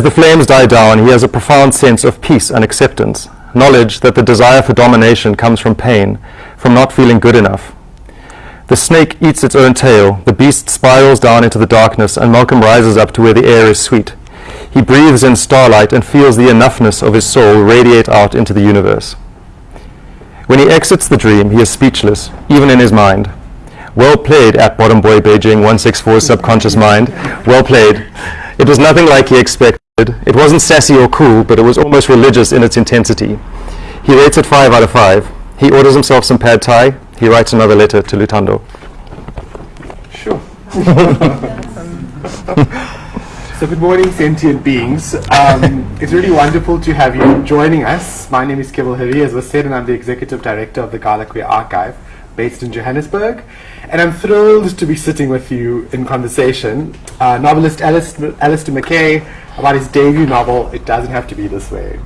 As the flames die down, he has a profound sense of peace and acceptance, knowledge that the desire for domination comes from pain, from not feeling good enough. The snake eats its own tail, the beast spirals down into the darkness, and Malcolm rises up to where the air is sweet. He breathes in starlight and feels the enoughness of his soul radiate out into the universe. When he exits the dream, he is speechless, even in his mind. Well played at Bottom Boy Beijing 164's subconscious mind. Well played. It was nothing like he expected. It wasn't sassy or cool, but it was almost religious in its intensity. He rates it 5 out of 5. He orders himself some pad thai. He writes another letter to Lutando. Sure. so good morning, sentient beings. Um, it's really wonderful to have you joining us. My name is Keval Harie, as was said, and I'm the Executive Director of the Gala Queer Archive, based in Johannesburg. And I'm thrilled to be sitting with you in conversation. Uh, novelist Alistair, Alistair Mackay about his debut novel, It Doesn't Have to Be This Way.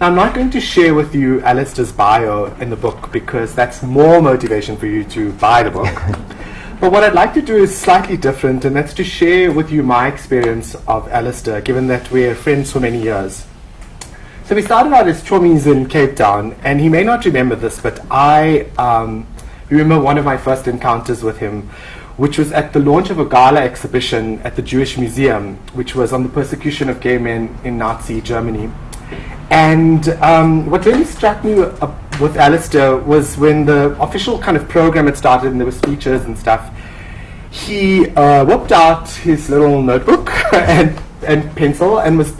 Now, I'm not going to share with you Alistair's bio in the book because that's more motivation for you to buy the book. but what I'd like to do is slightly different, and that's to share with you my experience of Alistair, given that we're friends for many years. So we started out as chummies in Cape Town, and he may not remember this, but I um, remember one of my first encounters with him, which was at the launch of a gala exhibition at the Jewish Museum, which was on the persecution of gay men in Nazi Germany. And um, what really struck me uh, with Alistair was when the official kind of program had started and there were speeches and stuff, he uh, whipped out his little notebook and, and pencil and was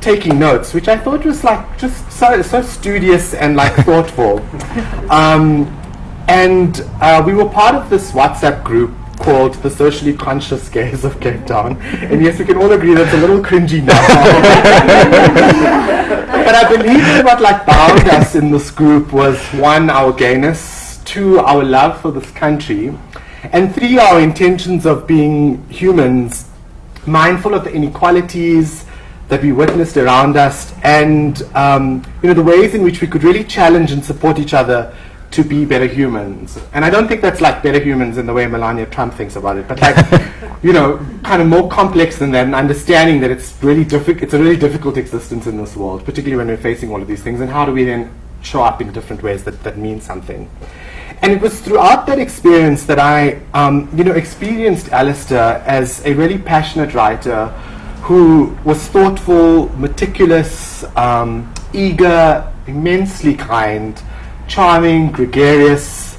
taking notes, which I thought was like just so, so studious and like thoughtful. Um, and uh, we were part of this WhatsApp group called the Socially Conscious Gays of Cape Town. And yes, we can all agree that's a little cringy now. but I believe that what like bound us in this group was one, our gayness, two, our love for this country, and three, our intentions of being humans, mindful of the inequalities that we witnessed around us, and um, you know the ways in which we could really challenge and support each other to be better humans. And I don't think that's like better humans in the way Melania Trump thinks about it, but like, you know, kind of more complex than that and understanding that it's really difficult, it's a really difficult existence in this world, particularly when we're facing all of these things. And how do we then show up in different ways that, that mean something? And it was throughout that experience that I, um, you know, experienced Alistair as a really passionate writer who was thoughtful, meticulous, um, eager, immensely kind, charming, gregarious,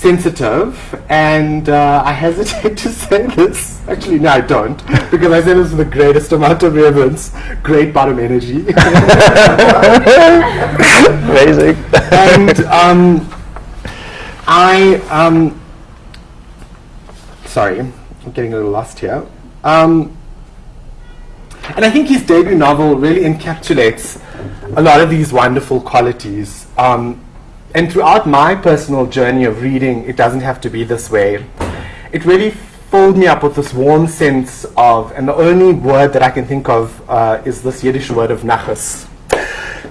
sensitive, and uh, I hesitate to say this. Actually, no, I don't, because I say this with the greatest amount of reverence. Great bottom energy. Amazing. and um, I, um, sorry, I'm getting a little lost here. Um, and I think his debut novel really encapsulates a lot of these wonderful qualities. Um, and throughout my personal journey of reading, it doesn't have to be this way. It really filled me up with this warm sense of, and the only word that I can think of uh, is this Yiddish word of nachas.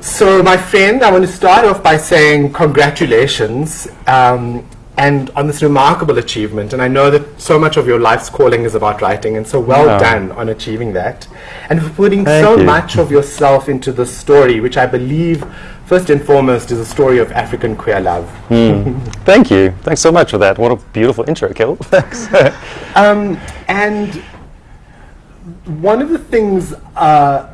So, my friend, I want to start off by saying congratulations um, and on this remarkable achievement. And I know that so much of your life's calling is about writing, and so well done on achieving that. And for putting Thank so you. much of yourself into this story, which I believe, first and foremost, is a story of African queer love. Thank you. Thanks so much for that. What a beautiful intro, Kill. Thanks. Um, and one of the things uh,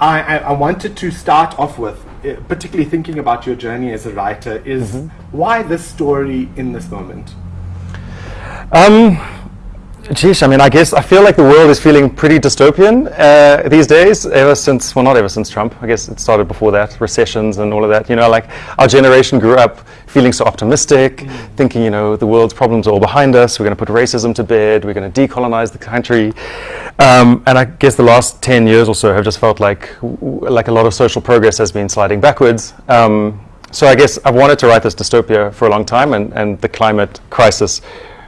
I, I, I wanted to start off with, uh, particularly thinking about your journey as a writer, is why this story in this moment? Um, geez, I mean, I guess I feel like the world is feeling pretty dystopian uh, these days. Ever since, well, not ever since Trump. I guess it started before that, recessions and all of that. You know, like our generation grew up feeling so optimistic, thinking, you know, the world's problems are all behind us. We're going to put racism to bed. We're going to decolonize the country. Um, and I guess the last ten years or so have just felt like, like a lot of social progress has been sliding backwards. Um, so I guess I've wanted to write this dystopia for a long time, and, and the climate crisis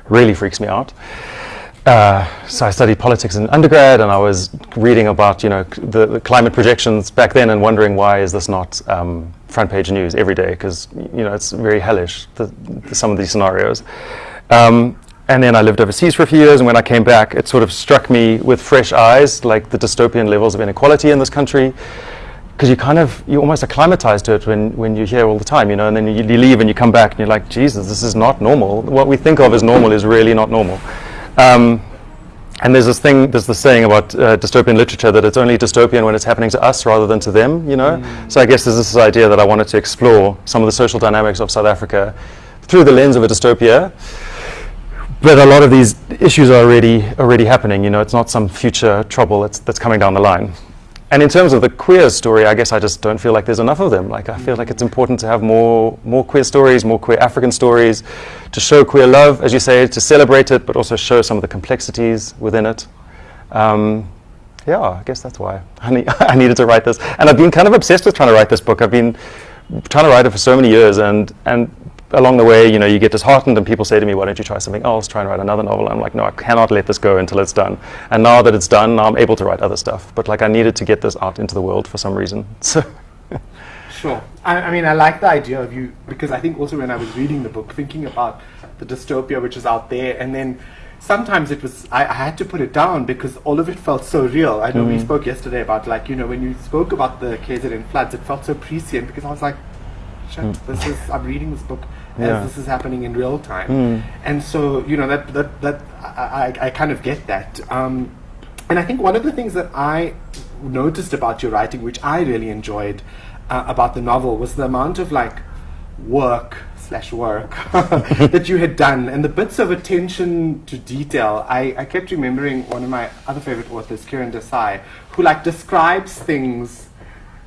really freaks me out. Uh, so I studied politics in undergrad, and I was reading about you know the, the climate projections back then, and wondering why is this not um, front page news every day? Because you know it's very hellish the, the, some of these scenarios. Um, and then I lived overseas for a few years, and when I came back, it sort of struck me with fresh eyes, like the dystopian levels of inequality in this country, because you kind of, you almost acclimatize to it when, when you're here all the time, you know, and then you, you leave and you come back and you're like, Jesus, this is not normal. What we think of as normal is really not normal. Um, and there's this thing, there's this saying about uh, dystopian literature that it's only dystopian when it's happening to us rather than to them, you know? Mm. So I guess there's this idea that I wanted to explore some of the social dynamics of South Africa through the lens of a dystopia. But a lot of these issues are already, already happening, you know, it's not some future trouble that's, that's coming down the line. And in terms of the queer story, I guess I just don't feel like there's enough of them. Like I feel like it's important to have more, more queer stories, more queer African stories, to show queer love, as you say, to celebrate it, but also show some of the complexities within it. Um, yeah, I guess that's why I, I needed to write this. And I've been kind of obsessed with trying to write this book. I've been trying to write it for so many years, and, and along the way, you know, you get disheartened and people say to me, why don't you try something else, try and write another novel. I'm like, no, I cannot let this go until it's done. And now that it's done, now I'm able to write other stuff. But like I needed to get this out into the world for some reason. So Sure. I, I, mean, I like the idea of you, because I think also when I was reading the book, thinking about the dystopia which is out there, and then sometimes it was, I, I had to put it down because all of it felt so real. I know mm. we spoke yesterday about, like, you know, when you spoke about the KZN floods, it felt so prescient because I was like, shit, mm. this is, I'm reading this book yeah. as this is happening in real time. Mm. And so, you know, that, that, that I, I, kind of get that. Um, and I think one of the things that I noticed about your writing, which I really enjoyed uh, about the novel, was the amount of like work slash work that you had done and the bits of attention to detail. I, I kept remembering one of my other favorite authors, Kiran Desai, who like describes things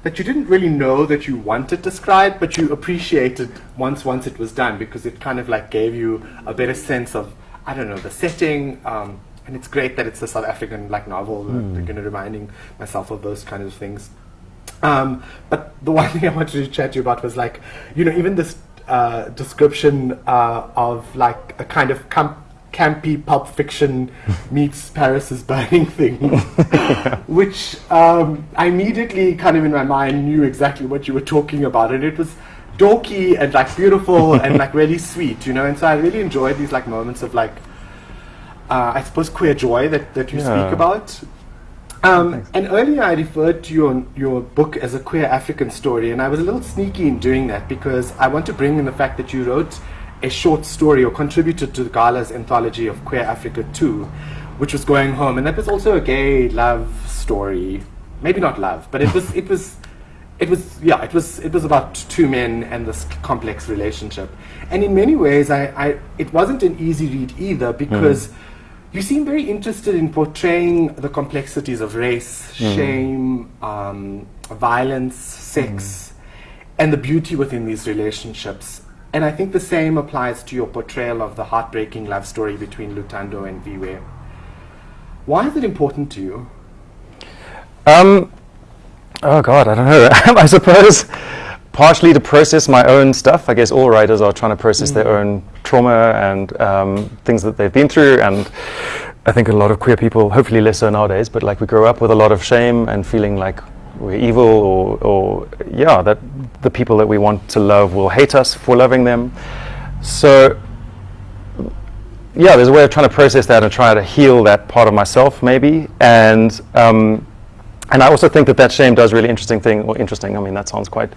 that you didn't really know that you wanted described, but you appreciated once once it was done because it kind of like gave you a better sense of I don't know the setting. Um, and it's great that it's a South African like novel. Mm. Like, you know, reminding myself of those kind of things. Um, but the one thing I wanted to chat to you about was like, you know, even this uh, description uh, of like a kind of com- campy pulp fiction meets Paris is burning thing, which um, I immediately kind of in my mind knew exactly what you were talking about, and it was dorky and like beautiful and like really sweet, you know. And so I really enjoyed these like moments of like, uh, I suppose queer joy that that you yeah. speak about. Um, and earlier I referred to your your book as a queer African story, and I was a little sneaky in doing that because I want to bring in the fact that you wrote a short story or contributed to the Gala's anthology of Queer Africa 2, which was going home. And that was also a gay love story. Maybe not love, but it was, it was, it was, yeah, it was, it was about two men and this complex relationship. And in many ways, I, I it wasn't an easy read either because mm. you seem very interested in portraying the complexities of race, mm. shame, um, violence, sex, mm. and the beauty within these relationships. And I think the same applies to your portrayal of the heartbreaking love story between Lutando and Viwe. Why is it important to you? Um, oh God, I don't know. I suppose partially to process my own stuff. I guess all writers are trying to process mm. their own trauma and um, things that they've been through. And I think a lot of queer people, hopefully less so nowadays, but like we grow up with a lot of shame and feeling like we're evil or, or yeah, that the people that we want to love will hate us for loving them. So yeah, there's a way of trying to process that and try to heal that part of myself, maybe. And um, and I also think that that shame does really interesting thing, or interesting. I mean, that sounds quite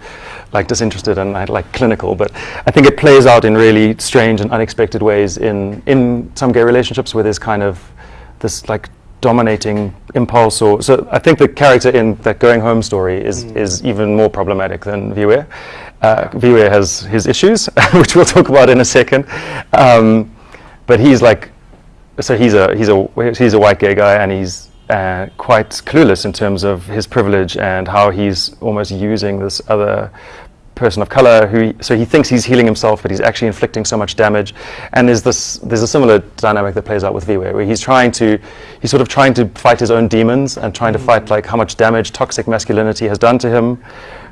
like disinterested and like clinical, but I think it plays out in really strange and unexpected ways in in some gay relationships where there's kind of this like dominating impulse or so I think the character in that going home story is mm. is even more problematic than Viwe. Uh, Viwe has his issues, which we'll talk about in a second. Um, but he's like, so he's a he's a he's a white gay guy, and he's uh, quite clueless in terms of his privilege and how he's almost using this other person of color who so he thinks he's healing himself but he's actually inflicting so much damage and there's this there's a similar dynamic that plays out with Viwe where he's trying to he's sort of trying to fight his own demons and trying to fight mm. like how much damage toxic masculinity has done to him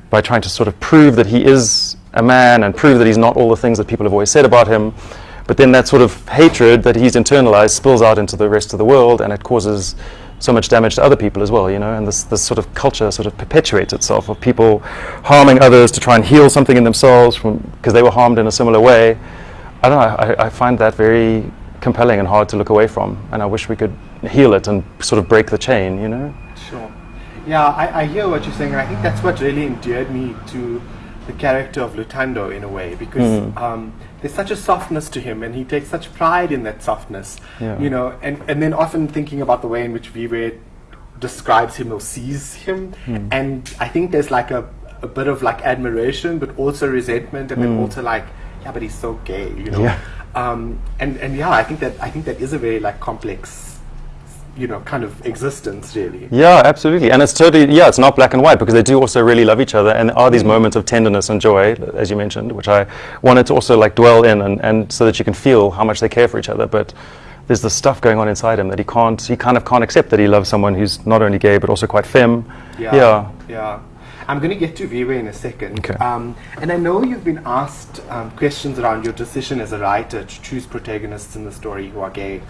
by trying to sort of prove that he is a man and prove that he's not all the things that people have always said about him but then that sort of hatred that he's internalized spills out into the rest of the world and it causes so much damage to other people as well, you know, and this, this sort of culture sort of perpetuates itself of people harming others to try and heal something in themselves from because they were harmed in a similar way. I don't know, I, I find that very compelling and hard to look away from. And I wish we could heal it and sort of break the chain, you know? Sure. Yeah, I, I hear what you're saying, and I think that's what really endeared me to the character of Lutando in a way, because Hmm. um, there's such a softness to him, and he takes such pride in that softness. Yeah. You know, and, and then often thinking about the way in which Viwe describes him or sees him, Hmm. and I think there's like a, a bit of like admiration, but also resentment, and then also like, yeah, but he's so gay, you know. Hmm. Yeah. Um, and and yeah, I think that I think that is a very like complex, you know, kind of existence, really. Yeah, absolutely. And it's totally, yeah, it's not black and white because they do also really love each other. And there are these moments of tenderness and joy, as you mentioned, which I wanted to also like dwell in and, and so that you can feel how much they care for each other. But there's this stuff going on inside him that he can't, he kind of can't accept that he loves someone who's not only gay but also quite femme. Yeah. Yeah. yeah. I'm going to get to Viwe in a second. Okay. Um, and I know you've been asked um, questions around your decision as a writer to choose protagonists in the story who are gay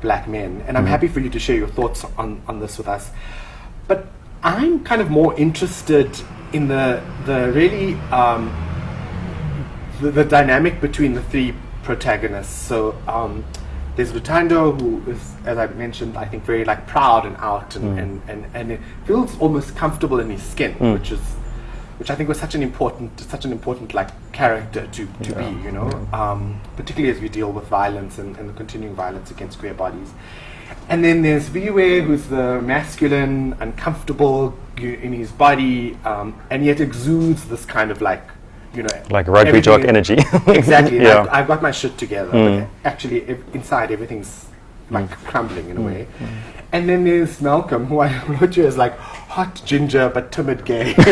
black men. And I'm happy for you to share your thoughts on, on this with us. But I'm kind of more interested in the, the really um, the, the dynamic between the three protagonists. So um, there's Lutando, who is, as I mentioned, I think very like proud and out, and, and, and, and it feels almost comfortable in his skin, which is which I think was such an important such an important like character to, to be, you know, um, particularly as we deal with violence and, and the continuing violence against queer bodies. And then there's Viwe, who's the masculine, uncomfortable in his body, um, and yet exudes this kind of like, you know, Like rugby jock energy. exactly. Yeah. I've, I've got my shit together, but actually ev- inside everything's like crumbling in a way. And then there's Malcolm, who I wrote you as like hot ginger but timid gay.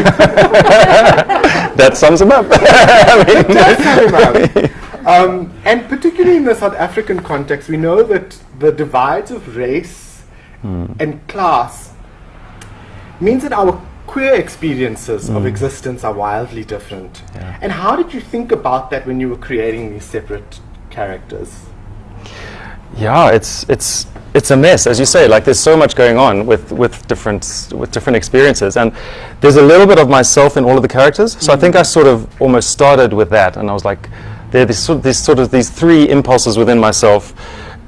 that sums him up. I mean, um, and particularly in the South African context, we know that the divides of race and class means that our queer experiences of existence are wildly different. Yeah. And how did you think about that when you were creating these separate characters? Yeah, it's it's it's a mess, as you say. Like there's so much going on with with different with different experiences, and there's a little bit of myself in all of the characters. So I think I sort of almost started with that, and I was like, there are these sort, these sort of these three impulses within myself,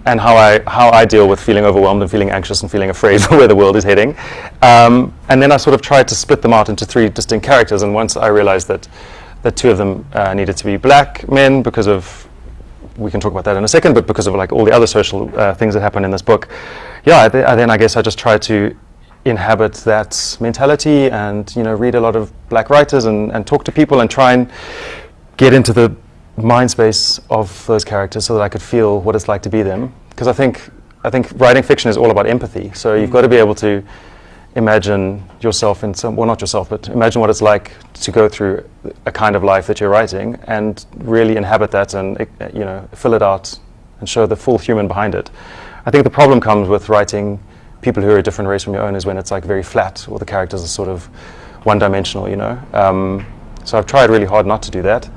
and how I how I deal with feeling overwhelmed and feeling anxious and feeling afraid for where the world is heading. Um, and then I sort of tried to split them out into three distinct characters. And once I realized that that two of them uh, needed to be black men because of we can talk about that in a second, but because of like all the other social uh, things that happen in this book, yeah, th- uh, then I guess I just try to inhabit that mentality and you know read a lot of black writers and, and talk to people and try and get into the mind space of those characters so that I could feel what it's like to be them. Because I think I think writing fiction is all about empathy. So you've got to be able to imagine yourself in some well not yourself but imagine what it's like to go through a kind of life that you're writing and really inhabit that and you know fill it out and show the full human behind it. I think the problem comes with writing people who are a different race from your own is when it's like very flat or the characters are sort of one dimensional you know? Um, so i've tried really hard not to do that.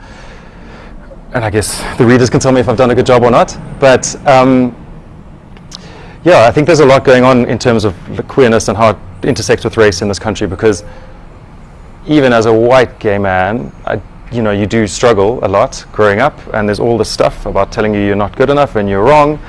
And i guess the readers can tell me if i've done a good job or not but um, yeah, I think there's a lot going on in terms of queerness and how intersects with race in this country because even as a white gay man, I, you know, you do struggle a lot growing up, and there's all this stuff about telling you you're not good enough and you're wrong.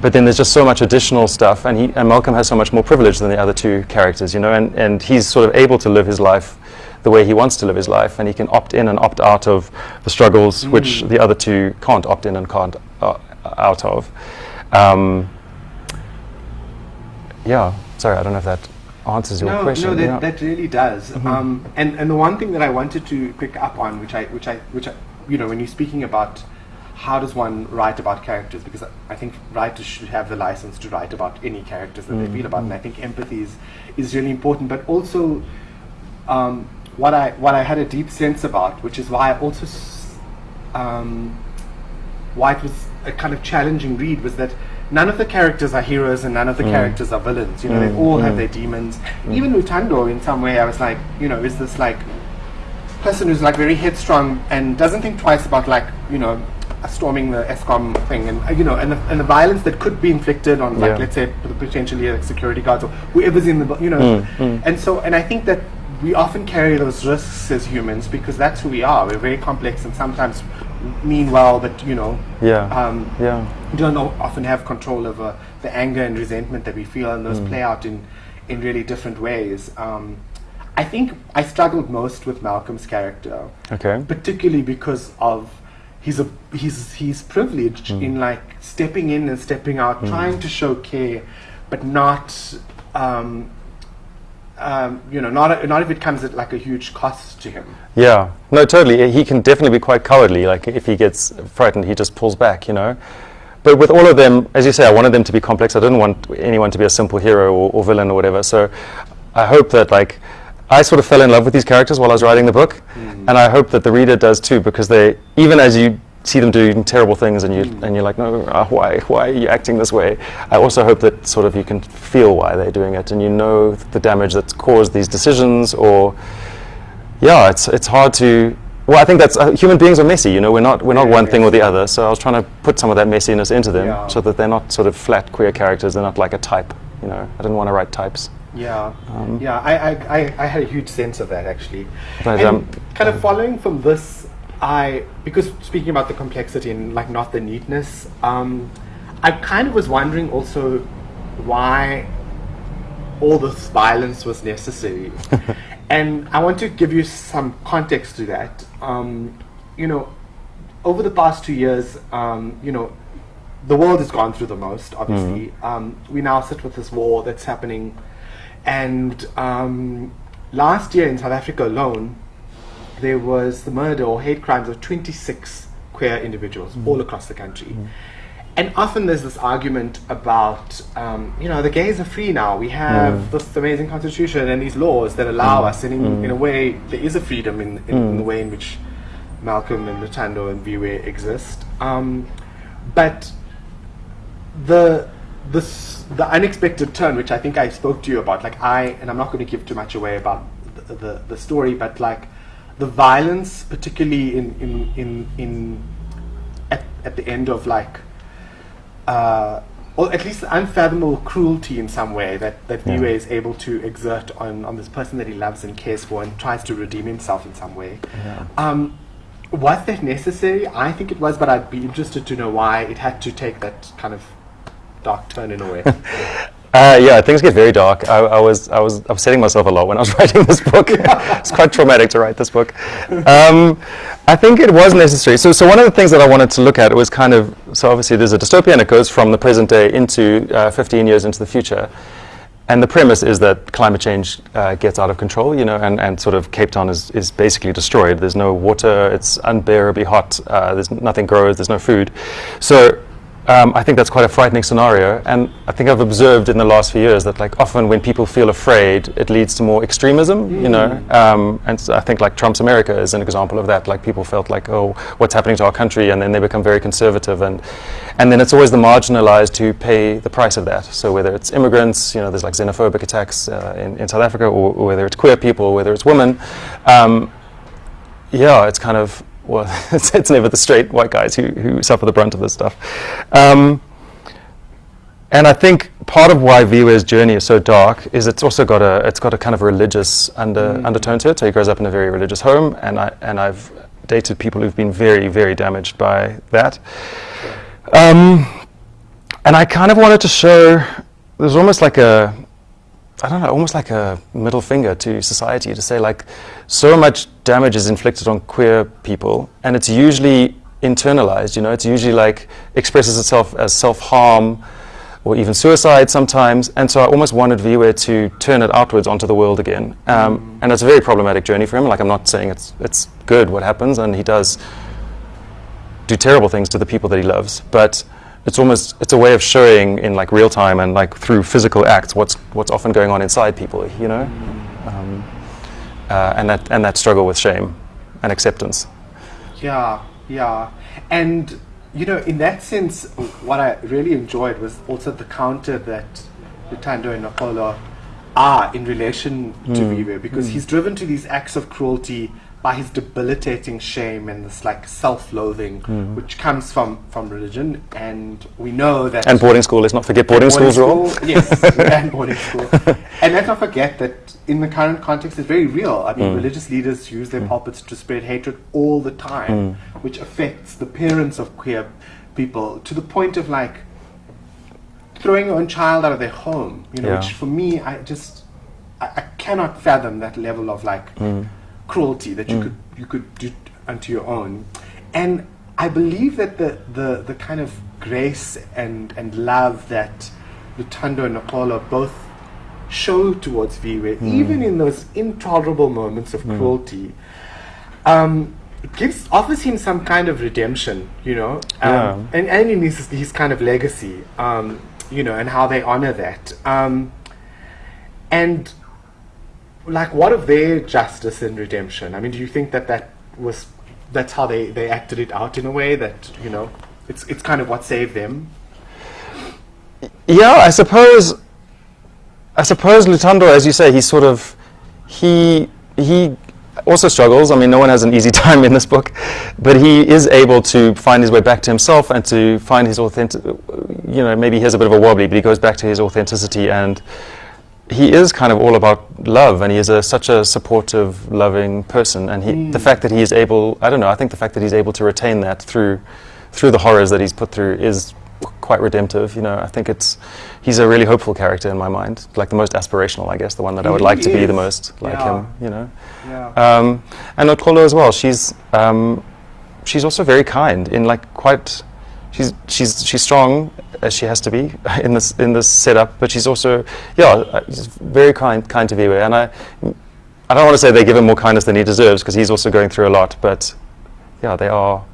But then there's just so much additional stuff, and, he, and Malcolm has so much more privilege than the other two characters, you know, and, and he's sort of able to live his life the way he wants to live his life, and he can opt in and opt out of the struggles which the other two can't opt in and can't uh, out of. Um, yeah, sorry, I don't know if that answers your no, question. no, that, yeah. that really does. Mm-hmm. Um, and and the one thing that I wanted to pick up on, which I which I which I, you know, when you're speaking about how does one write about characters, because I, think writers should have the license to write about any characters that they feel about, and I think empathy is is really important. But also, um, what I what I had a deep sense about, which is why I also. S- um, why it was a kind of challenging read was that none of the characters are heroes and none of the hmm. characters are villains. You know, they hmm. all have hmm. their demons. Even Lutando, in some way, I was like, you know, is this like person who's like very headstrong and doesn't think twice about like, you know, storming the Eskom thing and uh, you know, and the, and the violence that could be inflicted on like Yeah. let's say potentially like security guards or whoever's in the you know, and so and I think that we often carry those risks as humans because that's who we are. We're very complex and sometimes mean well, but you know, Yeah. um, yeah. don't often have control over the anger and resentment that we feel, and those play out in, in really different ways. Um, I think I struggled most with Malcolm's character, Okay. particularly because of he's a he's he's privileged in like stepping in and stepping out, trying to show care, but not. Um, um, you know, not not if it comes at like a huge cost to him. Yeah, no, totally. He can definitely be quite cowardly. Like if he gets frightened, he just pulls back, you know. But with all of them, as you say, I wanted them to be complex. I didn't want anyone to be a simple hero or, or villain or whatever. So I hope that like I sort of fell in love with these characters while I was writing the book, and I hope that the reader does too, because they even as you see them doing terrible things and you and you're like, no, uh, why why are you acting this way? I also hope that sort of you can feel why they're doing it, and you know the damage that's caused these decisions or yeah, it's it's hard to. Well, I think that's uh, human beings are messy. You know, we're not we're not Very one thing or the other. So I was trying to put some of that messiness into them, Yeah. so that they're not sort of flat queer characters. They're not like a type. You know, I didn't want to write types. Yeah, yeah, I, I, I, I had a huge sense of that actually. But, and um, kind of following from this, I because speaking about the complexity and like not the neatness, um, I kind of was wondering also why all this violence was necessary, and I want to give you some context to that. Um, you know, over the past two years, um, you know, the world has gone through the most. Obviously, um, we now sit with this war that's happening, and um, last year in South Africa alone, there was the murder or hate crimes of 26 queer individuals mm. all across the country. And often there's this argument about, um, you know, the gays are free now. We have mm. this amazing constitution and these laws that allow mm. us, and in, in a way, there is a freedom in, in, in the way in which Malcolm and Ntando and Viwe exist. Um, but the this the unexpected turn, which I think I spoke to you about, like I and I'm not going to give too much away about the, the, the story, but like the violence, particularly in in in, in at, at the end of like uh, or at least unfathomable cruelty in some way that that Yeah. Viwe is able to exert on on this person that he loves and cares for and tries to redeem himself in some way. Yeah. Um, was that necessary? I think it was, but I'd be interested to know why it had to take that kind of dark turn in a way. Uh, yeah, things get very dark. I, I was I was upsetting myself a lot when I was writing this book. it's quite traumatic to write this book. Um, I think it was necessary. So, so one of the things that I wanted to look at was kind of so obviously there's a dystopia and it goes from the present day into uh, 15 years into the future. And the premise is that climate change uh, gets out of control, you know, and, and sort of Cape Town is, is basically destroyed. There's no water, it's unbearably hot, uh, there's nothing grows, there's no food. So um, I think that's quite a frightening scenario. And I think I've observed in the last few years that like often when people feel afraid, it leads to more extremism, you know. Um, and so I think like Trump's America is an example of that. Like people felt like, oh, what's happening to our country? And then they become very conservative. And, and then it's always the marginalized who pay the price of that. So whether it's immigrants, you know, there's like xenophobic attacks uh, in, in South Africa, or, or whether it's queer people, or whether it's women. Um, yeah, it's kind of well, it's, it's never the straight white guys who, who suffer the brunt of this stuff. Um, and I think part of why Viwe's journey is so dark is it's also got a it's got a kind of religious under, undertone to it. So he grows up in a very religious home, and I and I've dated people who've been very very damaged by that. Um, and I kind of wanted to show there's almost like a I don't know, almost like a middle finger to society to say like so much damage is inflicted on queer people and it's usually internalized, you know, it's usually like expresses itself as self-harm or even suicide sometimes. And so I almost wanted Viwe to turn it outwards onto the world again. Um, And it's a very problematic journey for him. Like I'm not saying it's it's good what happens and he does do terrible things to the people that he loves, but it's almost it's a way of showing in like real time and like through physical acts what's what's often going on inside people, you know, um, uh, and that and that struggle with shame and acceptance. Yeah, yeah. And, you know, in that sense, what I really enjoyed was also the counter that Lutando and Napolo are in relation to Viwe because he's driven to these acts of cruelty by his debilitating shame and this like self-loathing which comes from from religion and we know that And boarding school, let's not forget boarding, school's role. school, yes, and boarding school. And let's not forget that in the current context, it's very real. I mean, Mm. religious leaders use their pulpits to spread hatred all the time, Mm. which affects the parents of queer people to the point of like throwing your own child out of their home. You know, Yeah. which for me, I just I, I cannot fathom that level of like Mm. Cruelty that you could you could do unto your own. And I believe that the, the, the kind of grace and, and love that Lutando and Nicolo both show towards Viwe, even in those intolerable moments of cruelty, um, gives offers him some kind of redemption, you know, um, Yeah. and and in his his kind of legacy, um, you know, and how they honor that, um, and like what of their justice and redemption? I mean, do you think that that was that's how they they acted it out in a way that you know it's it's kind of what saved them? Yeah, I suppose. I suppose Lutando, as you say, he's sort of he he also struggles. I mean, no one has an easy time in this book, but he is able to find his way back to himself and to find his authentic. You know, maybe he has a bit of a wobbly, but he goes back to his authenticity, and he is kind of all about love, and he is a, such a supportive, loving person. And he, the fact that he is able, I don't know, I think the fact that he's able to retain that through through the horrors that he's put through is quite redemptive. You know, I think it's he's a really hopeful character in my mind, like the most aspirational, I guess, the one that I would He like to be the most like Yeah. him. You know, Yeah. um, and Okolo as well. She's um, she's also very kind in like quite. She's she's she's strong as she has to be in this in this setup, but she's also yeah she's very kind kind to Viwe, and I I don't want to say they give him more kindness than he deserves because he's also going through a lot, but yeah they are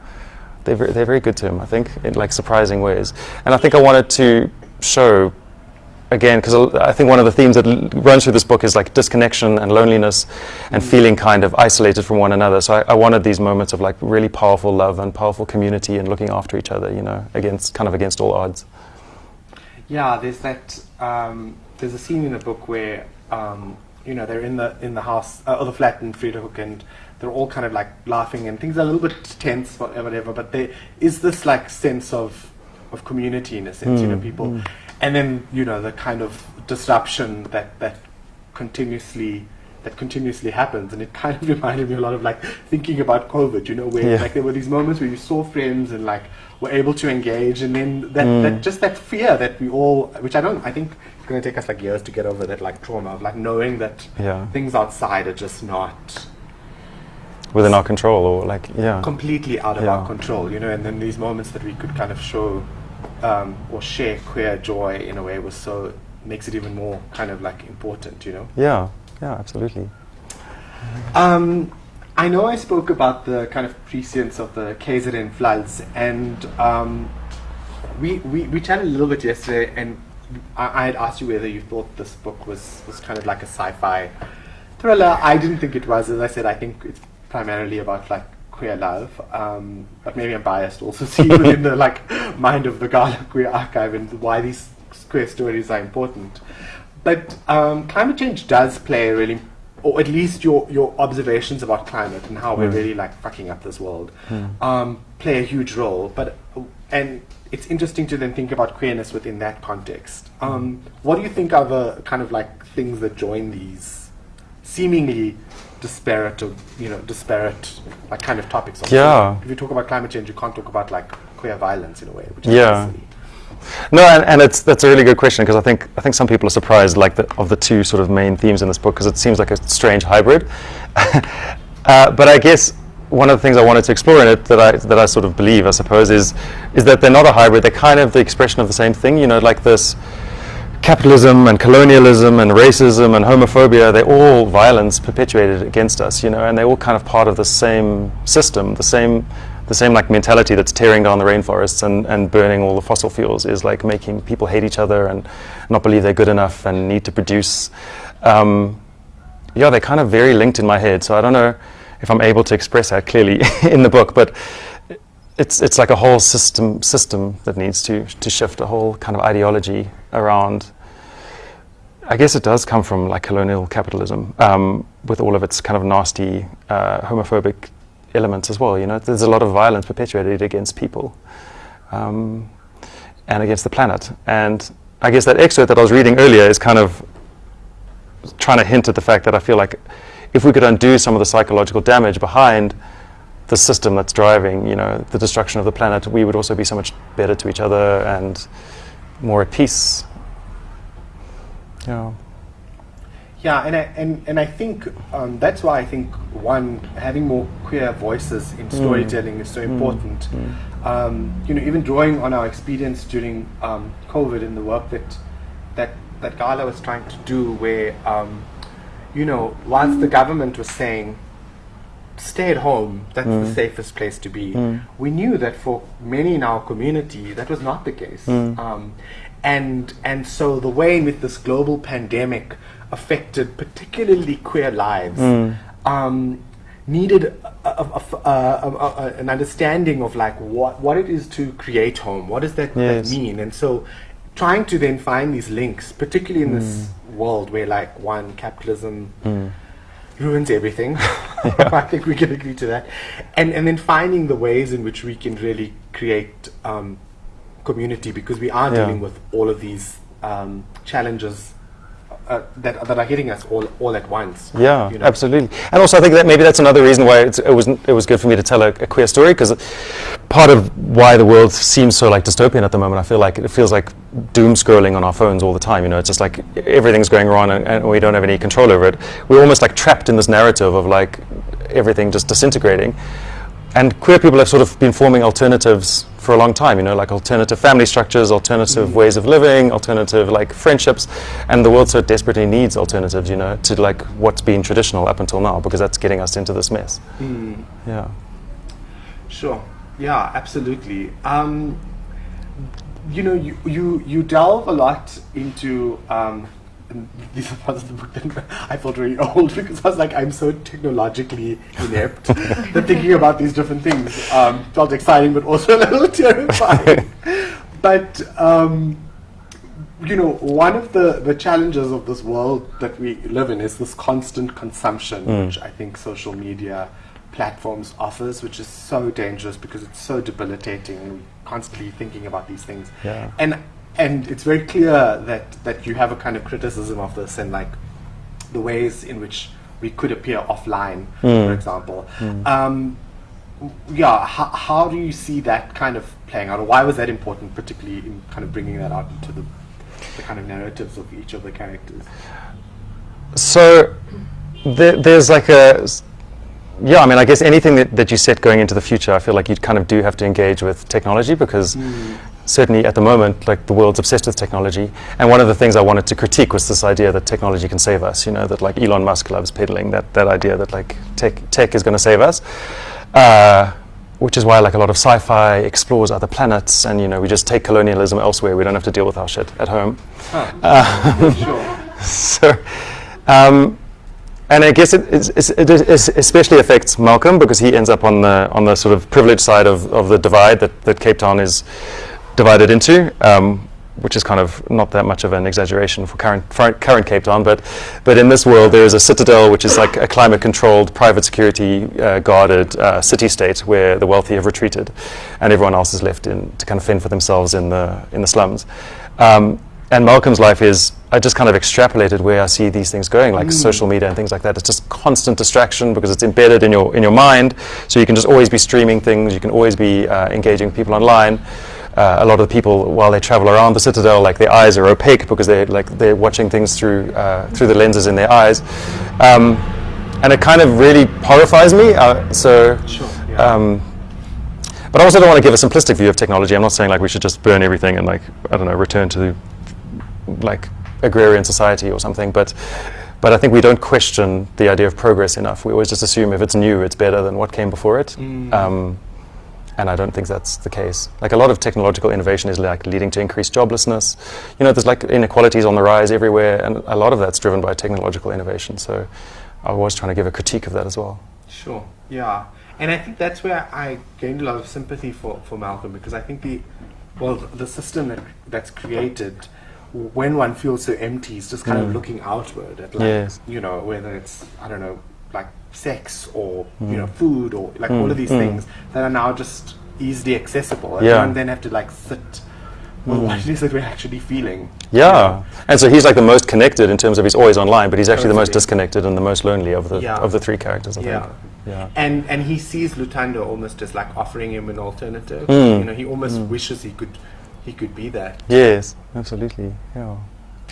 they're very, they're very good to him I think in like surprising ways, and I think I wanted to show again, because I think one of the themes that l- runs through this book is like disconnection and loneliness and mm-hmm. feeling kind of isolated from one another. So I, I wanted these moments of like really powerful love and powerful community and looking after each other, you know, against kind of against all odds. Yeah, there's that. Um, there's a scene in the book where um, you know they're in the in the house uh, or the flat in Vredehoek, and they're all kind of like laughing, and things are a little bit tense, whatever, whatever. But there is this like sense of of community in a sense, you know, people, and then you know the kind of disruption that that continuously that continuously happens, and it kind of reminded me a lot of like thinking about COVID, you know, where Yeah. like there were these moments where you saw friends and like were able to engage, and then that, that just that fear that we all, which I don't, I think it's going to take us like years to get over that like trauma of like knowing that Yeah. things outside are just not Within our control or like, yeah. completely out of Yeah. our control, you know, and then these moments that we could kind of show um, or share queer joy in a way was so makes it even more kind of like important, you know. yeah, yeah, absolutely. Um, I know I spoke about the kind of prescience of the KZN floods, and um, we, we we chatted a little bit yesterday, and I, I had asked you whether you thought this book was was kind of like a sci-fi thriller. I didn't think it was. As I said, I think it's primarily about like queer love, um, but maybe I'm biased also seeing within the like mind of the Gala Queer Archive and why these queer stories are important. But um, climate change does play a really, or at least your your observations about climate and how we're really like fucking up this world, um, play a huge role. But and it's interesting to then think about queerness within that context. Um, what do you think are the kind of like things that join these seemingly disparate, or, you know, disparate like kind of topics? Yeah. If you talk about climate change, you can't talk about like queer violence in a way, which is Yeah. silly. No, and, and it's that's a really good question because I think I think some people are surprised like the, of the two sort of main themes in this book because it seems like a strange hybrid. uh, but I guess one of the things I wanted to explore in it that I that I sort of believe I suppose is is that they're not a hybrid. They're kind of the expression of the same thing. You know, like this capitalism and colonialism and racism and homophobia. They're all violence perpetuated against us. You know, and they're all kind of part of the same system, the same the same like mentality that's tearing down the rainforests and, and burning all the fossil fuels is like making people hate each other and not believe they're good enough and need to produce. Um, yeah, they're kind of very linked in my head. So I don't know if I'm able to express that clearly in the book, but it's it's like a whole system system that needs to to shift a whole kind of ideology around I guess it does come from like colonial capitalism, um, with all of its kind of nasty, uh, homophobic elements as well. You know, there's a lot of violence perpetuated against people, um, and against the planet. And I guess that excerpt that I was reading earlier is kind of trying to hint at the fact that I feel like if we could undo some of the psychological damage behind the system that's driving, you know, the destruction of the planet, we would also be so much better to each other and more at peace. Yeah. Yeah, and I, and, and I think um, that's why I think one having more queer voices in storytelling is so important. Um, you know, even drawing on our experience during um, COVID and the work that that that Gala was trying to do, where um, you know, whilst the government was saying stay at home, that's the safest place to be. We knew that for many in our community, that was not the case. Um, and and so the way in which this global pandemic affected particularly queer lives um, needed a, a- a- an understanding of like what what it is to create home. What does that, Yes. that mean? And so trying to then find these links, particularly in this world where like one capitalism ruins everything. I think we can agree to that. And and then finding the ways in which we can really create um, community because we are Yeah. dealing with all of these um, challenges uh, that that are hitting us all all at once. Yeah, you know. absolutely. And also, I think that maybe that's another reason why it's, it was it was good for me to tell a, a queer story because part of why the world seems so like dystopian at the moment, I feel like it feels like doom scrolling on our phones all the time. You know, it's just like everything's going wrong and, and we don't have any control over it. We're almost like trapped in this narrative of like everything just disintegrating. And queer people have sort of been forming alternatives for a long time, you know, like alternative family structures, alternative ways of living, alternative like friendships, and the world so desperately needs alternatives, you know, to like what's been traditional up until now, because that's getting us into this mess. Yeah. Sure. Yeah, absolutely. Um, you know, you, you you delve a lot into. Um, and these are parts of the book that I felt really old because I was like, I'm so technologically inept that thinking about these different things um, felt exciting, but also a little terrifying. but um, you know, one of the, the challenges of this world that we live in is this constant consumption, which I think social media platforms offers, which is so dangerous because it's so debilitating. We're constantly thinking about these things. Yeah. And and it's very clear that, that you have a kind of criticism of this and like the ways in which we could appear offline, for hmm. example. Hmm. Um, yeah, how, how do you see that kind of playing out, or why was that important, particularly in kind of bringing that out into the, the kind of narratives of each of the characters? So there, there's like a yeah. I mean, I guess anything that, that you set going into the future, I feel like you kind of do have to engage with technology because hmm. Certainly at the moment, like the world's obsessed with technology. And one of the things I wanted to critique was this idea that technology can save us. You know, that like Elon Musk loves peddling that that idea that like tech tech is going to save us. Uh, which is why like a lot of sci-fi explores other planets and you know we just take colonialism elsewhere we don't have to deal with our shit at home sure. so, um, and I guess it, it's- it is- especially affects Malcolm because he ends up on the on the sort of privileged side of, of the divide that, that Cape Town is divided into, um, which is kind of not that much of an exaggeration for current for current Cape Town. But but in this world, there is a citadel, which is like a climate-controlled, private security uh, guarded uh, city-state where the wealthy have retreated, and everyone else is left in to kind of fend for themselves in the in the slums. Um, and Malcolm's life is I just kind of extrapolated where I see these things going, like social media and things like that. It's just constant distraction because it's embedded in your in your mind, so you can just always be streaming things. You can always be uh, engaging people online. Uh, a lot of the people, while they travel around the citadel, like their eyes are opaque because they're like they're watching things through uh, through the lenses in their eyes, um, and it kind of really horrifies me. Uh, so. Sure, yeah. Um, but I also don't want to give a simplistic view of technology. I'm not saying like we should just burn everything and like I don't know return to like agrarian society or something. But but I think we don't question the idea of progress enough. We always just assume if it's new, it's better than what came before it. Um, and I don't think that's the case. Like a lot of technological innovation is like leading to increased joblessness. You know, there's like inequalities on the rise everywhere, and a lot of that's driven by technological innovation. So I was trying to give a critique of that as well. Sure. Yeah. And I think that's where I gained a lot of sympathy for, for Malcolm because I think the well the system that that's created when one feels so empty, is just kind Mm. of looking outward at like Yes. you know whether it's I don't know like sex or Mm. you know food or like all of these things that are now just easily accessible, and Yeah. then have to like sit. Well, what it is that we're actually feeling? Yeah, and so he's like the most connected in terms of he's always online, but he's actually the most disconnected and the most lonely of the Yeah. of the three characters. I Yeah. think. Yeah. And and he sees Lutando almost as like offering him an alternative. Mm. You know, he almost wishes he could he could be that. Yes, absolutely. Yeah.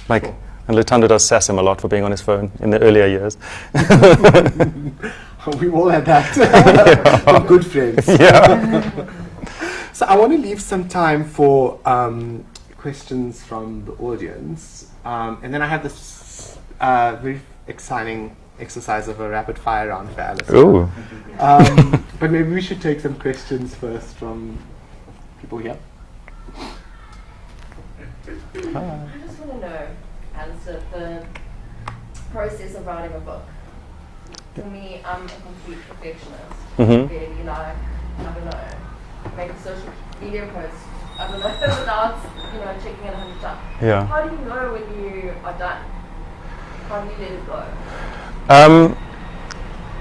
Like, Cool. And Lutando does sass him a lot for being on his phone in the earlier years. We all had that. We're good friends. yeah. So I want to leave some time for um, questions from the audience, um, and then I have this uh, very exciting exercise of a rapid fire round for Alice. Ooh. Um, but maybe we should take some questions first from people here. I just want to know, Alistair, the process of writing a book. For me, I'm a complete perfectionist. Mhm. Really, like, I don't know, make a social media post, I don't know, without, you know, checking it a hundred times. Yeah. How do you know when you are done? How do you let it go? Um,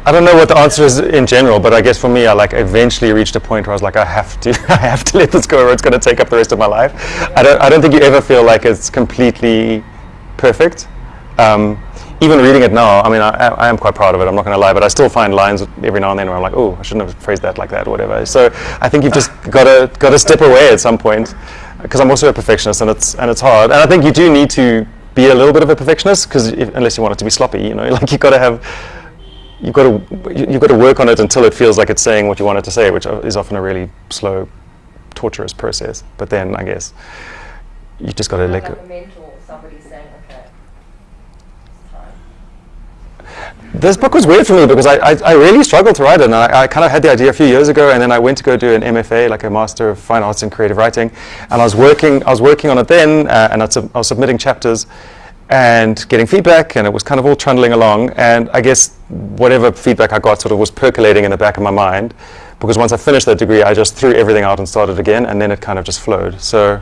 I don't know what the answer is in general, but I guess for me, I like eventually reached a point where I was like, I have to, I have to let this go, or it's going to take up the rest of my life. I don't, I don't think you ever feel like it's completely perfect. Um, even reading it now, I mean, I, I am quite proud of it. I'm not going to lie, but I still find lines every now and then where I'm like, oh, I shouldn't have phrased that like that, or whatever. So I think you've just got to got to step away at some point, because I'm also a perfectionist, and it's and it's hard. And I think you do need to be a little bit of a perfectionist, because unless you want it to be sloppy, you know, like you've got to have you've got to you- you've got to work on it until it feels like it's saying what you want it to say, which is often a really slow, torturous process. But then I guess you just got to Have let like go. a mentor, somebody saying, okay, it's time. This book was weird for me because I, I, I really struggled to write it, and I, I kind of had the idea a few years ago, and then I went to go do an MFA, like a Master of Fine Arts in Creative Writing, and I was working I was working on it then, uh, and I, I was submitting chapters and getting feedback, and it was kind of all trundling along, and I guess whatever feedback I got sort of was percolating in the back of my mind, because once I finished that degree, I just threw everything out and started again, and then it kind of just flowed. So,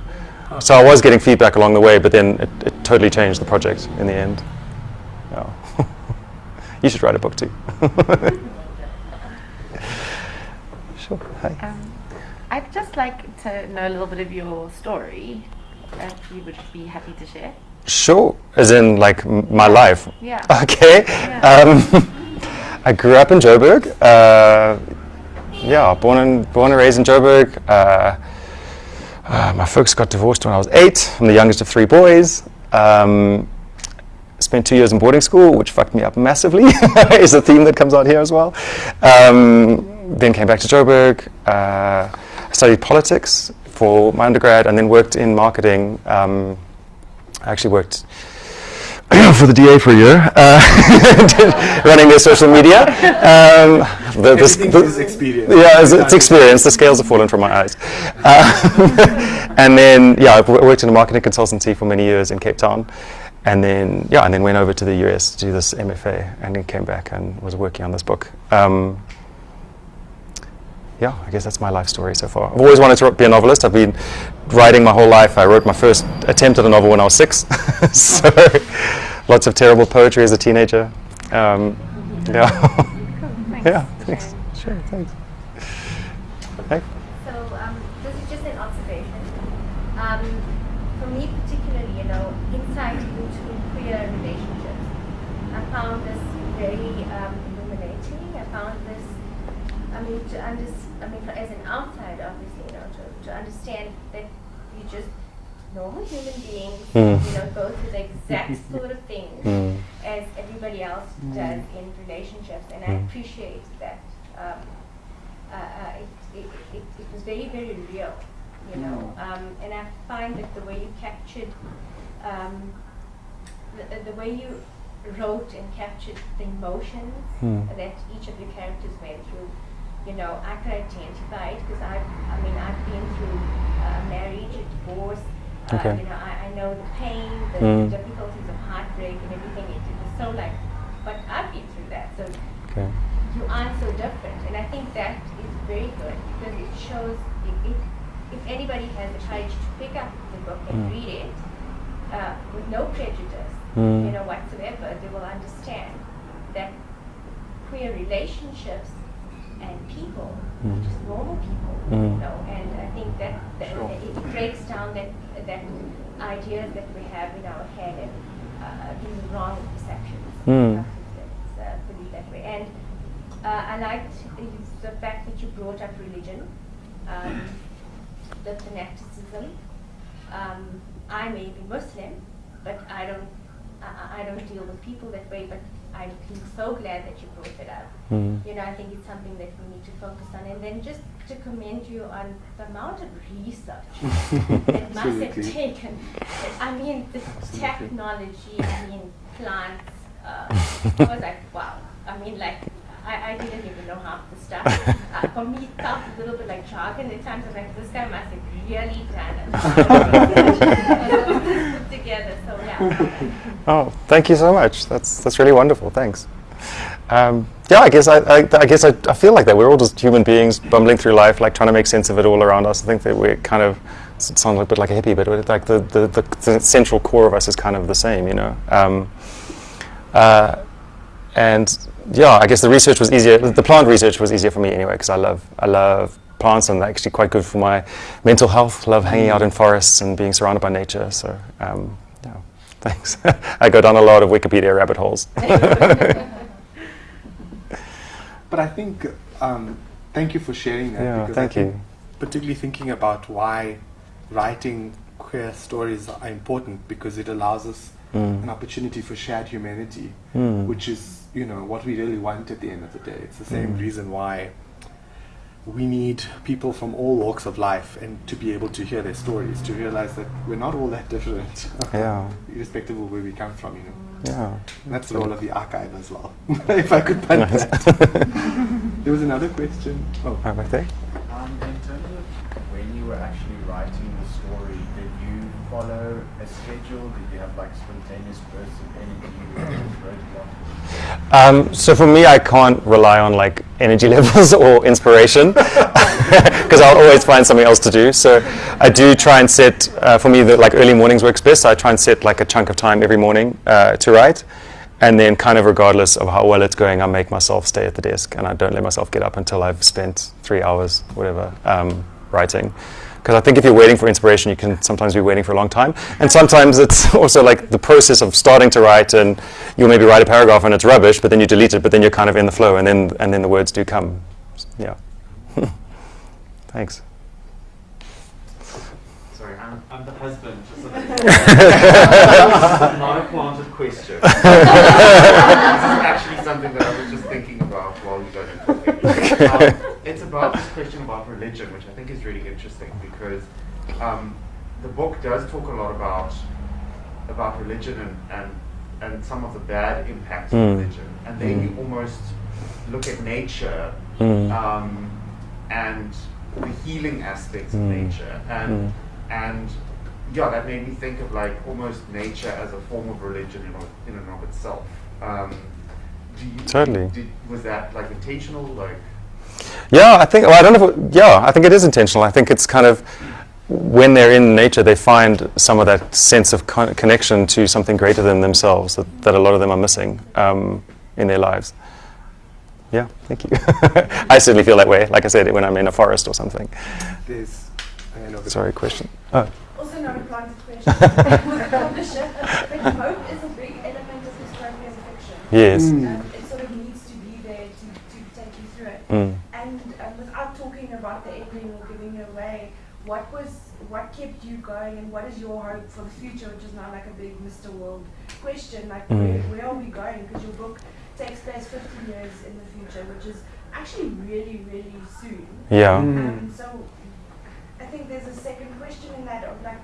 so I was getting feedback along the way, but then it, it totally changed the project in the end. Yeah. you should write a book too. sure. Hi. Um, I'd just like to know a little bit of your story, if you would be happy to share. Sure. As in, like m- my life. Yeah. Okay. Yeah. Um, I grew up in Joburg. Uh, yeah, born and born and raised in Joburg. Uh, uh, my folks got divorced when I was eight. I'm the youngest of three boys. Um, spent two years in boarding school, which fucked me up massively. is a theme that comes out here as well. Um, then came back to Joburg. Uh, studied politics for my undergrad, and then worked in marketing. Um, I actually worked for the DA for a year, uh, running their social media. Um, the, the, the- experience. Yeah, it's, it's experience. The scales have fallen from my eyes. Uh, and then, yeah, I worked in a marketing consultancy for many years in Cape Town. And then, yeah, and then went over to the US to do this MFA, and then came back and was working on this book. Um, yeah, I guess that's my life story so far. I've always wanted to be a novelist. I've been writing my whole life. I wrote my first attempt at a novel when I was six. so lots of terrible poetry as a teenager. Um, yeah. Thanks. yeah, thanks. Sure, thanks. Hey. So um, this is just an observation. Um, for me particularly, you know, insight into queer relationships, I found this very um, illuminating. I found this, I mean, to under, I mean, for, as an outsider, obviously, you know, to, to understand that you just normal human beings, Mm. you know, go through the exact sort of things Mm. as everybody else does in relationships, and I Mm. appreciate that. Um, uh, uh, it, it, it, it was very, very real, you know. Um, and I find that the way you captured, um, the, the way you wrote and captured the emotions Hmm. that each of the characters went through, you know, I could identify it because I, I mean, I've been through uh, marriage, a divorce. Uh, Okay. you know, I, I know the pain, the, Mm. the difficulties of heartbreak and everything. It, it was so like, but I've been through that, so Okay. you aren't so different. And I think that is very good because it shows if, if, if anybody has the courage to pick up the book and Mm. read it, uh, with no prejudice, Mm. you know, whatsoever, they will understand that queer relationships and people, Mm. just normal people, Mm. you know, and I think that, that Sure. it, it breaks down that that idea that we have in our head and uh, these wrong perceptions. Mm. I think that's, uh, believe that way. And uh, I liked the fact that you brought up religion, um, the fanaticism. Um, I may be Muslim, but I don't. I, I- don't deal with people that way. But I'm so glad that you brought it up. Mm. You know, I think it's something that we need to focus on. And then just to commend you on the amount of research it must have Absolutely. taken. I mean, the technology, I mean, plants. Uh, I was like, wow. I mean, like, I, I didn't even know half the stuff. Uh, for me, it felt a little bit like jargon at times. I was like, this guy must have really done it. Together, so yeah. Oh, thank you so much. That's that's really wonderful. Thanks. Um, yeah, I guess I, I, I guess I, I feel like that we're all just human beings bumbling through life, like trying to make sense of it all around us. I think that we're kind of it sounds a bit like a hippie, but like the, the, the, the central core of us is kind of the same, you know. Um, uh, and yeah, I guess the research was easier. The plant research was easier for me anyway because I love I love plants and they're actually quite good for my mental health. Love hanging out in forests and being surrounded by nature. So um, yeah, thanks. I go down a lot of Wikipedia rabbit holes. But I think, um, thank you for sharing that. Yeah, because thank I think you. Particularly thinking about why writing queer stories are important because it allows us Mm. an opportunity for shared humanity, Mm. which is, you know, what we really want at the end of the day. It's the same Mm. reason why we need people from all walks of life and to be able to hear their stories, to realize that we're not all that different, Yeah. irrespective of where we come from, you know. Yeah. And that's the role of the archive as well, if I could punt Nice. that. there was another question. Oh, Right back there. Um, in terms of when you were actually writing the story, did you follow a schedule? Did you have like spontaneous bursts of energy Um, so for me, I can't rely on like energy levels or inspiration because I'll always find something else to do. So I do try and set uh, for me that like early mornings works best. So I try and set like a chunk of time every morning uh, to write, and then kind of regardless of how well it's going, I make myself stay at the desk and I don't let myself get up until I've spent three hours, whatever, um, writing. Because I think if you're waiting for inspiration, you can sometimes be waiting for a long time. And sometimes it's also like the process of starting to write, and you'll maybe write a paragraph and it's rubbish, but then you delete it, but then you're kind of in the flow, and then and then the words do come. Yeah. Thanks. Sorry, I'm, I'm the husband. Not a planted question. this is actually something that I was just thinking about while you were talking. Um, it's about this question about religion, which I think is really interesting because um, the book does talk a lot about about religion and, and, and some of the bad impacts Mm. of religion. And then Mm. you almost look at nature Mm. um, and the healing aspects of Mm. nature. And and yeah, that made me think of like almost nature as a form of religion in, of- in and of itself. Um, do you, Totally. Did, was that like intentional? Like, Yeah, I think. Well, I don't know. If it, yeah, I think it is intentional. I think it's kind of when they're in nature, they find some of that sense of con- connection to something greater than themselves that, that a lot of them are missing um, in their lives. Yeah, thank you. I certainly feel that way. Like I said, when I'm in a forest or something. there's. Sorry, question. Oh. Also not a planted question. Publisher, but hope is a big element of dystopian fiction. Yes. Mm. Um, it sort of needs to be there to, to take you through it. Mm. And um, without talking about the ending or giving it away, what was what kept you going, and what is your hope for the future, which is now like a big Mr. World question. Like, Mm. where, where are we going? Because your book takes place 15 years in the future, which is actually really, really soon. Yeah. Mm. Um, so I think there's a second question in that of like,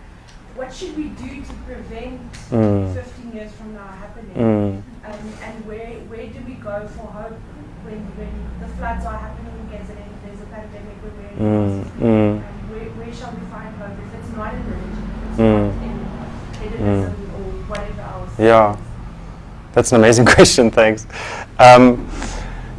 what should we do to prevent Mm. 15 years from now happening? Mm. Um, and where where do we go for hope when, when the floods are happening again and there's a pandemic where we're in Mm. crisis? Mm. Where, where shall we find hope if it's not in religion, it's Mm. not in hedonism or whatever else? Yeah. That's an amazing question, thanks. Um,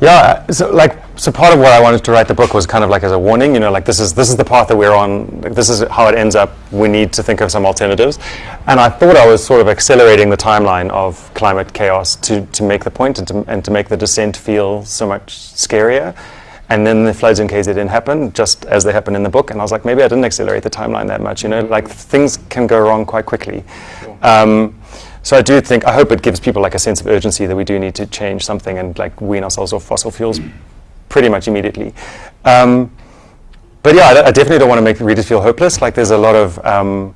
Yeah, so like so part of what I wanted to write the book was kind of like as a warning, you know, like this is this is the path that we're on, like this is how it ends up. We need to think of some alternatives. And I thought I was sort of accelerating the timeline of climate chaos to, to make the point and to, and to make the descent feel so much scarier. And then the floods in KZ didn't happen, just as they happen in the book, and I was like, maybe I didn't accelerate the timeline that much. You know, like things can go wrong quite quickly. Um, so I do think, I hope it gives people like a sense of urgency that we do need to change something and like wean ourselves off fossil fuels pretty much immediately. Um, but yeah, I, I definitely don't want to make the readers feel hopeless. Like there's a lot of, um,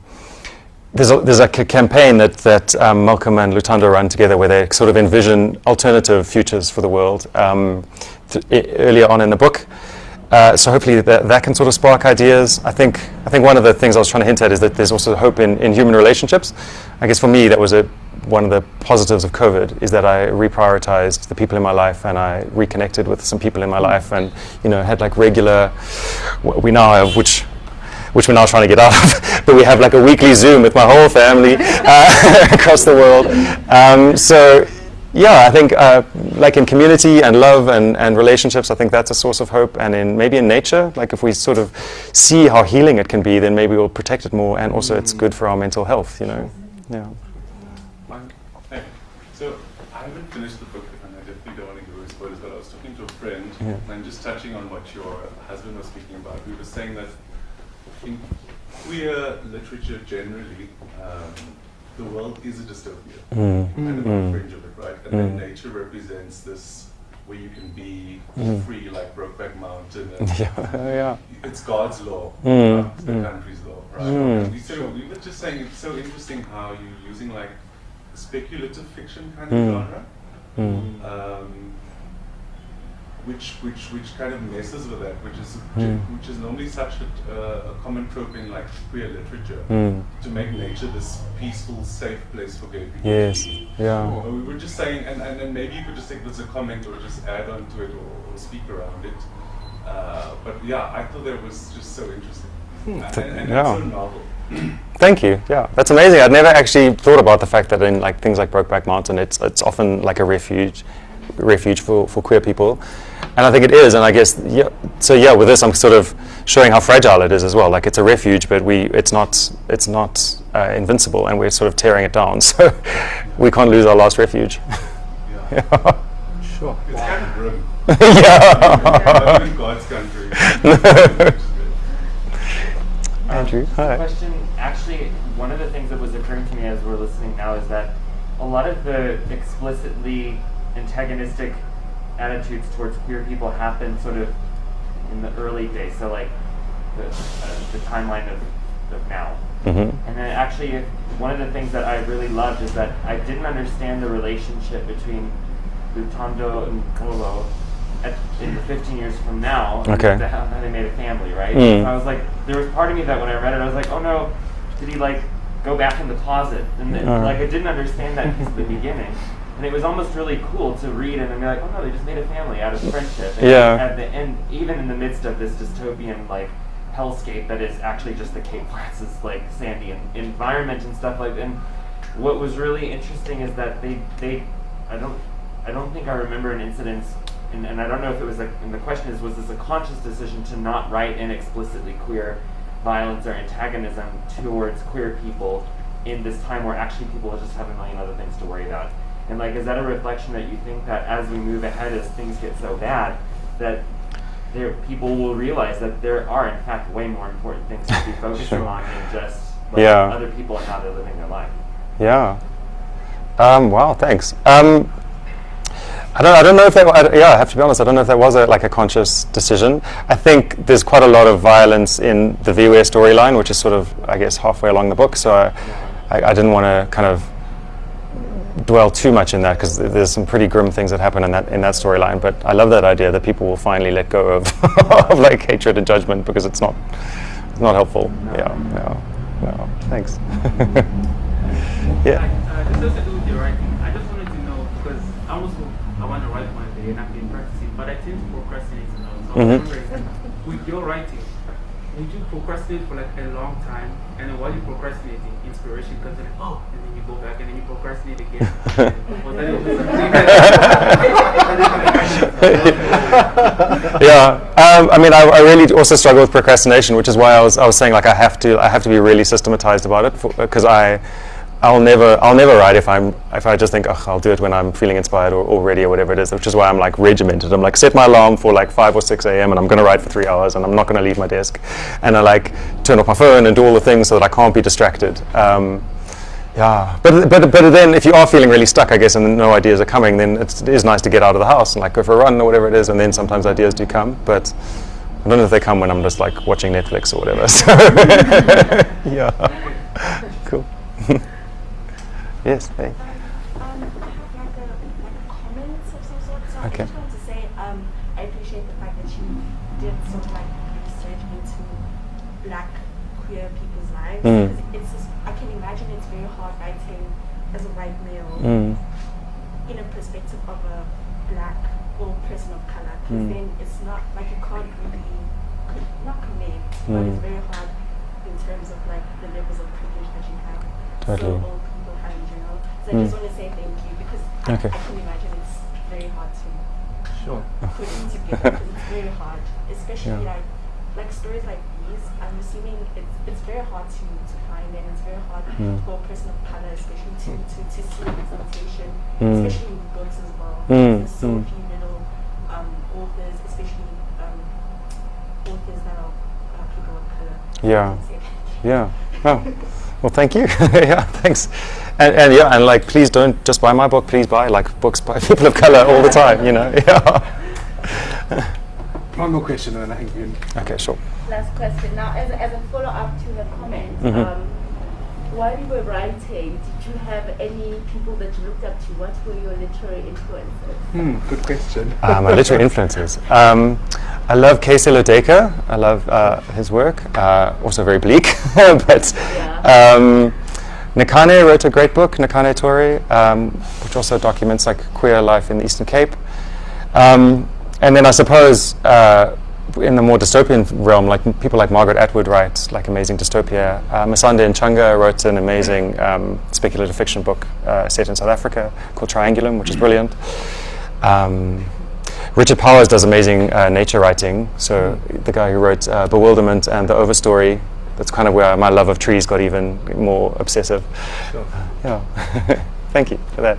there's a, there's a c- campaign that, that um, Malcolm and Lutando run together where they sort of envision alternative futures for the world um, earlier on in the book. Uh, so hopefully that, that can sort of spark ideas. I think I think one of the things I was trying to hint at is that there's also hope in, in human relationships. I guess for me that was a, one of the positives of COVID is that I reprioritized the people in my life and I reconnected with some people in my life and you know had like regular we now have which which we're now trying to get out of, but we have like a weekly Zoom with my whole family uh, across the world. Um, so yeah, I think uh, like in community and love and, and relationships, I think that's a source of hope. And in maybe in nature, like if we sort of see how healing it can be, then maybe we'll protect it more. And also, it's good for our mental health. You know, yeah. Mine. Hey, so I haven't finished the book, and I definitely don't want to give away spoilers, but I was talking to a friend, Yeah. and just touching on what your husband was speaking about, we were saying that in queer literature generally, um, the world is a dystopia, Mm. and Mm. on the fringe of And then Mm. nature represents this where you can be Mm. free, like Brokeback Mountain, and Yeah, yeah. it's God's law, not the mm. country's law, right? We, said, we were just saying it's so interesting how you're using like speculative fiction kind of genre, um, which which which kind of messes with that, which is Mm. which is normally such a, uh, a common trope in like queer literature Mm. to make nature this peaceful, safe place for gay people. Yes. Yeah. We were just saying, and, and, and maybe you could just take this as a comment or just add on to it or, or speak around it. Uh, but yeah, I thought that was just so interesting. Hmm, and, and, and yeah. so novel. Thank you. Yeah, that's amazing. I'd never actually thought about the fact that in like things like Brokeback Mountain, it's it's often like a refuge, refuge for, for queer people, and I think it is. And I guess yeah. So yeah, with this, I'm sort of showing how fragile it is as well. Like it's a refuge, but we it's not it's not uh, invincible, and we're sort of tearing it down. So we can't lose our last refuge. Yeah. Sure. It's kind of grim. Yeah. In God's country. Which. Andrew, hi. question, actually, one of the things that was occurring to me as we're listening now is that a lot of the explicitly antagonistic attitudes towards queer people happen sort of in the early days, so like the, uh, the timeline of, of now. hmm And then actually, one of the things that I really loved is that I didn't understand the relationship between Lutando and Kolo at, in the 15 years from now. Okay. the- how, they made a family, right? Mm. So I was like, there was part of me that when I read it, I was like, oh no, did he like go back in the closet? And then, Uh. like I didn't understand that at the beginning. And it was almost really cool to read and then be like, oh no, they just made a family out of friendship. And Yeah. At the end, even in the midst of this dystopian like hellscape that is actually just the Cape Francis like sandy en- environment and stuff like. And what was really interesting is that they they I don't I don't think I remember an incident. And, and I don't know if it was like, and the question is, was this a conscious decision to not write in explicitly queer violence or antagonism towards queer people in this time where actually people just have a million other things to worry about? And like, is that a reflection that you think that as we move ahead, as things get so bad, that there people will realize that there are in fact way more important things to be focusing Sure. on than just like, Yeah. other people and how they're living their life. Yeah. Um, wow. Thanks. Um, I don't. I don't know if that. I, yeah, I have to be honest. I don't know if that was a, like a conscious decision. I think there's quite a lot of violence in the Viwe storyline, which is sort of, I guess, halfway along the book. So I, I, I didn't want to kind of dwell too much in that because there's some pretty grim things that happen in that in that storyline. But I love that idea that people will finally let go of, of like hatred and judgment because it's not it's not helpful. Yeah. Yeah. No. Thanks. yeah. Uh, this has to do with your writing. I just wanted to know because I also I want to write one day and I've been practicing, but I tend to procrastinate a lot. So I was wondering, with your writing, would you procrastinate for like a long time, and then while you're procrastinating, inspiration comes in, like, oh, you go back and then you procrastinate again. Yeah, um, I mean, I, I really also struggle with procrastination, which is why I was, I was saying like I have to I have to be really systematized about it because I I'll never I'll never write if I'm if I just think oh, I'll do it when I'm feeling inspired or, or ready or whatever it is. Which is why I'm like regimented. I'm like set my alarm for like five or six a.m. and I'm going to write for three hours and I'm not going to leave my desk, and I like turn off my phone and do all the things so that I can't be distracted. Um, yeah, but, but but then if you are feeling really stuck, I guess, and no ideas are coming, then it's, it is nice to get out of the house and like go for a run or whatever it is, and then sometimes ideas do come. But I don't know if they come when I'm just like watching Netflix or whatever. So yeah, cool. yes, hey. Um, I have like a, like a comment of some sort. So Okay. I white male Mm. in a perspective of a black or person of color. Because Mm. then it's not like you can't really, co- not connect, but Mm. it's very hard in terms of like the levels of privilege that you have. Totally. So all people have in general. So I Mm. just want to say thank you because I, I can imagine it's very hard to Sure. put it together because it's very hard, especially Yeah. like like stories like these. I'm assuming it's it's very hard to, to find and it's very hard Mm. for a person of color, especially to, to, to see representation, Mm. especially in books as well. Mm, There's so mm. few little um, authors, especially um, authors that are uh, people of color. Yeah. Yeah. Oh. Well, thank you. yeah, thanks. And, and yeah, and like, please don't just buy my book. Please buy like books by people of color all the time. You know. Yeah. One more question, and then I think we can. Okay, sure. Last question. Now, as a, as a follow up to her comment, Mhm. um, while you were writing, did you have any people that you looked up to? What were your literary influences? Hmm, good question. Uh, my literary influences. Um, I love K. Sello Duiker. I love uh, his work. Uh, also very bleak, but um, Nakhane wrote a great book, Nakhane Touré, um, which also documents like queer life in the Eastern Cape. Um, and then I suppose uh, in the more dystopian realm, like people like Margaret Atwood write like amazing dystopia. Uh, Masande Ntshanga wrote an amazing um, speculative fiction book uh, set in South Africa called Triangulum, which is brilliant. Um, Richard Powers does amazing uh, nature writing. So the guy who wrote uh, Bewilderment and The Overstory. That's kind of where my love of trees got even more obsessive. Sure. Yeah. Thank you for that.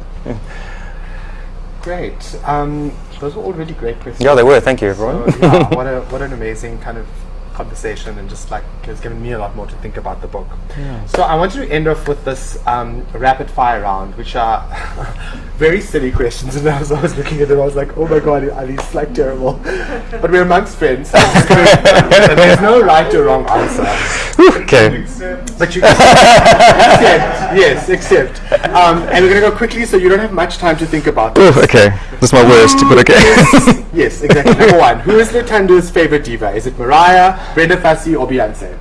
Great. Um, those were all really great questions. Yeah, they were. Thank you, everyone. So, yeah, what, a, what an amazing kind of conversation and just like it's given me a lot more to think about the book. Yeah. So I wanted to end off with this um, rapid fire round, which are very silly questions. And as I was looking at them, I was like, oh my god, these like terrible? but we're amongst friends. so it's good. and there's no right or wrong answer. okay. But you accept, yes, accept. Um, and we're going to go quickly so you don't have much time to think about Ooh, this. okay. That's my worst, but okay. yes, exactly. Number one, who is Lutando's favorite diva? Is it Mariah, Brenda Fassie, or Beyonce?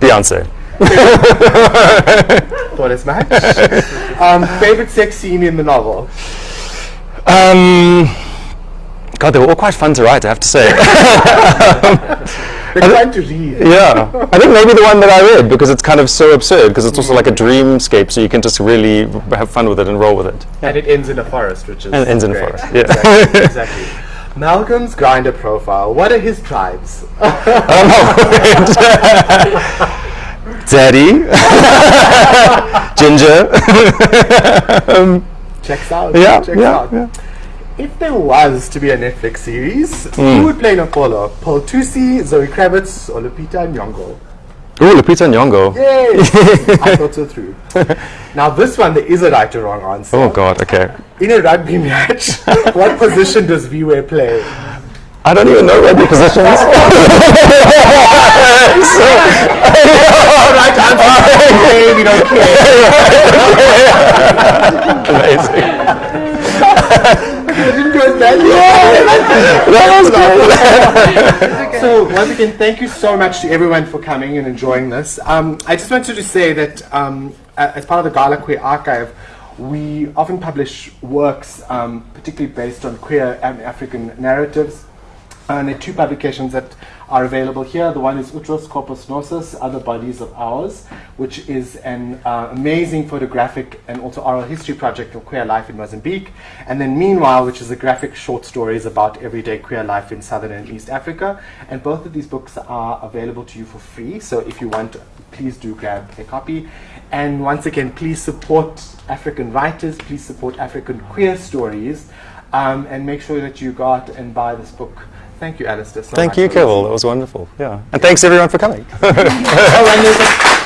Beyonce. Thought as much. um, favorite sex scene in the novel? Um, God, they were all quite fun to write, I have to say. They're fun to read. yeah. I think maybe the one that I read because it's kind of so absurd because it's also like a dreamscape, so you can just really have fun with it and roll with it. And it ends in a forest, which is And it ends in a forest, yeah. Exactly. exactly. Malcolm's Grindr profile. What are his tribes? Daddy, Ginger. um, Checks out. Yeah, Checks yeah, out. yeah. If there was to be a Netflix series, Mm. who would play Napolo? Pearl Thusi, Zoe Kravitz, or Lupita Nyong'o? Ooh, Lupita Nyong'o. Yay! I thought so too. Now this one, there is a right or wrong answer. Oh God, okay. In a rugby match, what position does Viwe play? I don't even know rugby positions. right answer. We don't Amazing. didn't go as bad. That was so once again, thank you so much to everyone for coming and enjoying this. Um, I just wanted to say that um, as part of the Gala Queer Archive, we often publish works, um, particularly based on queer and African narratives. And there are two publications that are available here. The one is Utros Corpus Gnosis, Other Bodies of Ours, which is an uh, amazing photographic and also oral history project of queer life in Mozambique. And then Meanwhile, which is a graphic short stories about everyday queer life in Southern and East Africa. And both of these books are available to you for free. So if you want, please do grab a copy. And once again, please support African writers, please support African queer stories, um, and make sure that you go out and buy this book. Thank you, Alistair. So Thank you, Keval. That was wonderful. Yeah. And thanks everyone for coming. there's a-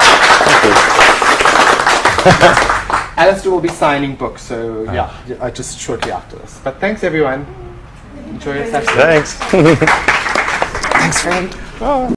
Alistair will be signing books, so yeah, uh, just shortly after this. But thanks, everyone. Enjoy your session. Thanks. thanks, friend.